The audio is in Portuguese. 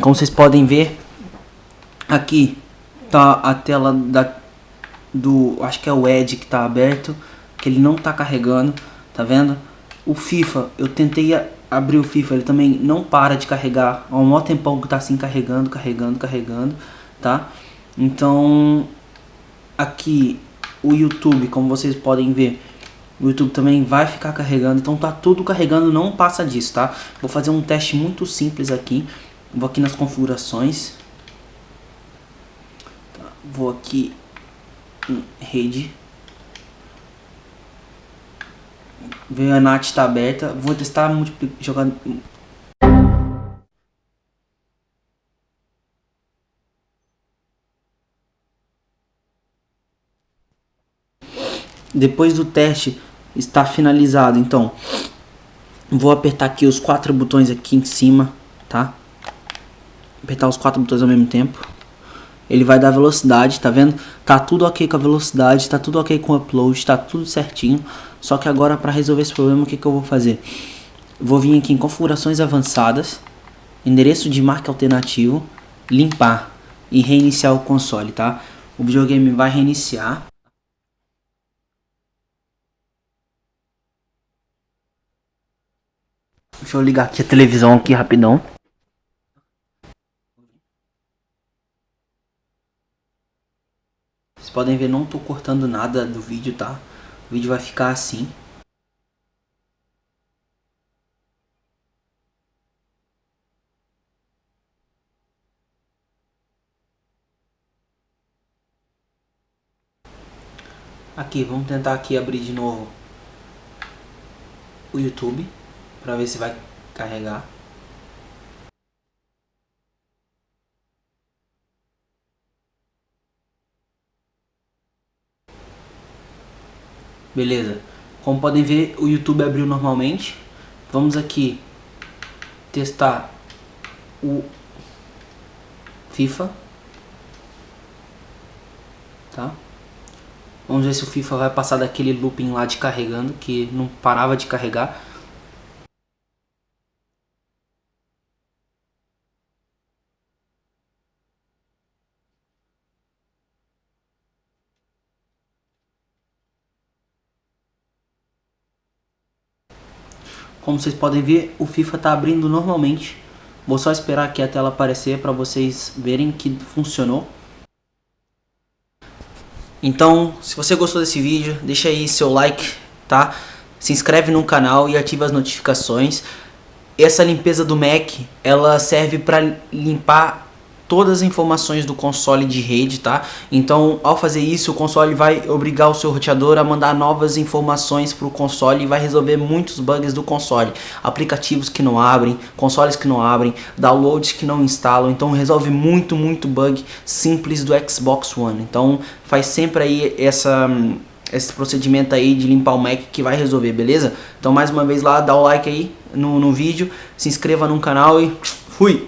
Como vocês podem ver, aqui tá a tela da, do, acho que é o Edge que tá aberto, que ele não tá carregando, tá vendo? O FIFA, eu tentei abrir o FIFA, ele também não para de carregar, há um maior tempão que tá assim carregando, carregando, carregando, tá? Então, aqui o YouTube, como vocês podem ver, o YouTube também vai ficar carregando, então tá tudo carregando, não passa disso, tá? Vou fazer um teste muito simples aqui, vou aqui nas configurações, tá, vou aqui em rede, veio a NAT está aberta, vou testar jogar Depois do teste está finalizado, então vou apertar aqui os quatro botões aqui em cima, tá? Apertar os quatro botões ao mesmo tempo. Ele vai dar velocidade, tá vendo? Tá tudo ok com a velocidade, tá tudo ok com o upload, tá tudo certinho. Só que agora para resolver esse problema, o que, que eu vou fazer? Vou vir aqui em configurações avançadas, endereço de marca alternativo, limpar e reiniciar o console, tá? O videogame vai reiniciar. Deixa eu ligar aqui a televisão aqui rapidão. Vocês podem ver, não tô cortando nada do vídeo, tá? O vídeo vai ficar assim. Aqui, vamos tentar aqui abrir de novo o YouTube para ver se vai carregar. Beleza. Como podem ver, o YouTube abriu normalmente. Vamos aqui testar o FIFA. Tá? Vamos ver se o FIFA vai passar daquele looping lá de carregando, que não parava de carregar. Como vocês podem ver, o FIFA está abrindo normalmente. Vou só esperar aqui a tela aparecer para vocês verem que funcionou. Então, se você gostou desse vídeo, deixa aí seu like, tá? Se inscreve no canal e ativa as notificações. Essa limpeza do Mac, ela serve para limpar todas as informações do console de rede, tá? Então, ao fazer isso, o console vai obrigar o seu roteador a mandar novas informações para o console e vai resolver muitos bugs do console. Aplicativos que não abrem, consoles que não abrem, downloads que não instalam. Então, resolve muito, muito bug simples do Xbox One. Então, faz sempre aí essa esse procedimento aí de limpar o Mac que vai resolver, beleza? Então mais uma vez lá, dá o like aí no, no vídeo, se inscreva no canal e fui!